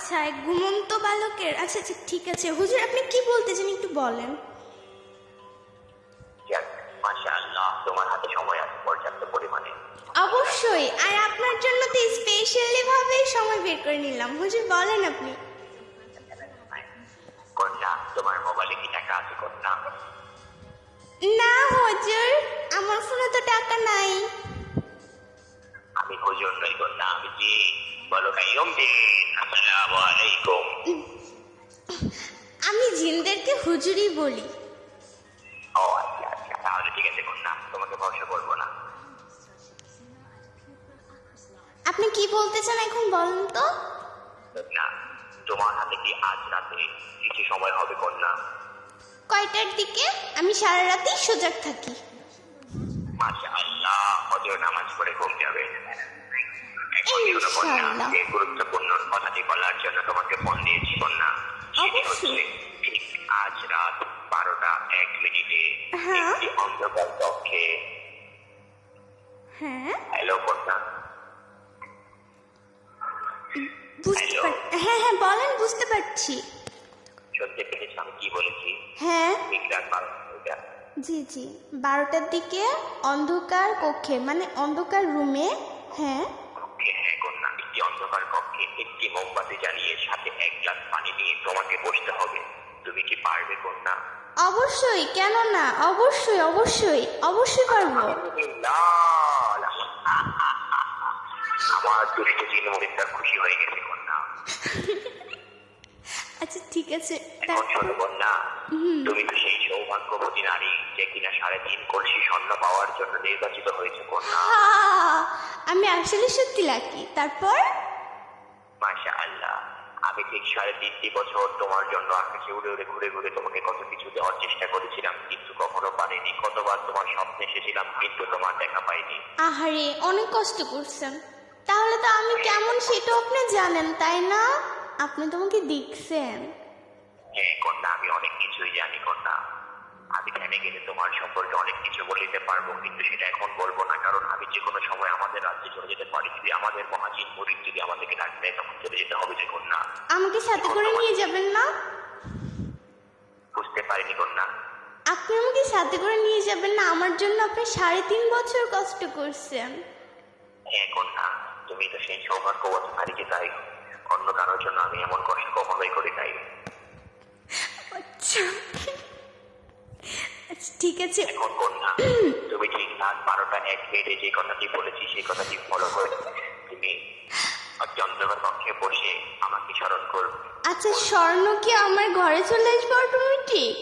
আচ্ছা এক ঘুমন্ত বালকের আচ্ছা আচ্ছা ঠিক আছে। হুজুর আপনি কি বলতে চান একটু বলেন? যাক মাসা আল্লাহ তোমার হাতে সময় আছে পর্যাপ্ত পরিমাণে। অবশ্যই আর আপনার জন্য তো স্পেশালি ভাবে সময় বের করে নিলাম। হুজুর বলেন আপনি। কন্যা তোমার মোবাইলে কি টাকা আছে কন্যা? না হুজুর আমার ফোনে তো টাকা নাই। আমি হুজুর নই কন্যা আমি জি বলো কাইম আসসালামু আলাইকুম আমি জিনদেরকে হুজুরই বলি। ও আচ্ছা আচ্ছা তাহলে ঠিক আছে কন্যা তোমাকে ভরসা করব না। আপনি কি বলতে চান এখন বলেন তো? না তোমার হাতে কি আজ রাতে কিছু সময় হবে কন্যা? কয়টার দিকে? আমি সারা রাতেই সজাগ থাকি। মাসা আল্লাহ হজর নামাজ পড়ে ঘুম যাবে। কন্যা এই গুরুত্বপূর্ণ কথাটি বলার জন্য তোমাকে ফোন দিয়েছি কন্যা। সেটি হচ্ছে ঠিক আজ রাত বারোটা এক মিনিটে হ্যাঁ। একটি অন্ধকার কক্ষে। হ্যাঁ? হ্যালো কন্যা। হ্যাঁ হ্যাঁ বলেন বুঝতে পারছি। শুনতে পেরেছি আমি কি বলেছি? হ্যাঁ। ঠিক রাত বারোটা জি জি। বারোটার দিকে অন্ধকার কক্ষে মানে অন্ধকার রুমে হ্যাঁ। অন্ধকার কক্ষে একটি মোমবাতি জ্বালিয়ে সাথে এক গ্লাস পানি নিয়ে তোমাকে বসতে হবে। তুমি কি পারবে কন্যা? অবশ্যই কেন না? অবশ্যই অবশ্যই অবশ্যই পারব। আমার দুষ্ট চিনমরিদটা খুশি হয়ে গেছে কন্যা। আচ্ছা ঠিক আছে এখন শোনো কন্যা। তুমি তো সেই সৌভাগ্যবতী নারী যে কিনা সাড়ে তিন কলসি স্বর্ণ পাওয়ার জন্য নির্বাচিত হয়েছে কন্যা। আমি আসলে সত্যি লাকি তারপর? মাসা আল্লাহ আমি ঠিক সাড়ে তিনটি বছর তোমার জন্য আকাশে উড়ে উড়ে ঘুরে ঘুরে তোমাকে কত কিছু দেওয়ার চেষ্টা করেছিলাম কিন্তু কখনো পারিনি। কতবার তোমার স্বপ্নে এসেছিলাম কিন্তু তোমার দেখা পাইনি। আহারে অনেক কষ্ট করছেন। তাহলে তো আমি কেমন সেটা আপনি জানেন তাই না? আপনি তোমাকে দেখছেন। হ্যাঁ কন্যা আমি অনেক কিছুই জানি কন্যা আমি ধ্যানে গেলে তোমার সম্পর্কে অনেক কিছু বলিতে পারব কিন্তু সেটা এখন বলব না কারণ আমি যে কোনো সময় আমাদের রাজ্যে চলে যেতে পারি। যদি আমাদের মহাজিন মরিদ যদি আমাদেরকে ডাকবে তখন চলে যেতে হবে যে কন্যা। আমাকে সাথে করে নিয়ে যাবেন না বুঝতে পারিনি কন্যা। আপনি আমাকে সাথে করে নিয়ে যাবেন না আমার জন্য আপনি সাড়ে তিন বছর কষ্ট করছেন। হ্যাঁ কন্যা তুমি তো সেই সৌভাগ্যবতী নারীকে তাই। অন্য কারোর জন্য আমি এমন কষ্ট কখনোই করি নাই। আচ্ছা ঠিক আছে। এখন কন্যা তুমি ঠিক রাত বারোটা এক মিনিটে যে কথাটি বলেছি সেই কথাটি ফলো করে তুমি চন্দ্রকর কক্ষে বসে আমাকে স্মরণ করবে। আচ্ছা স্বর্ণ কি আমার ঘরে চলে আসবে অটোমেটিক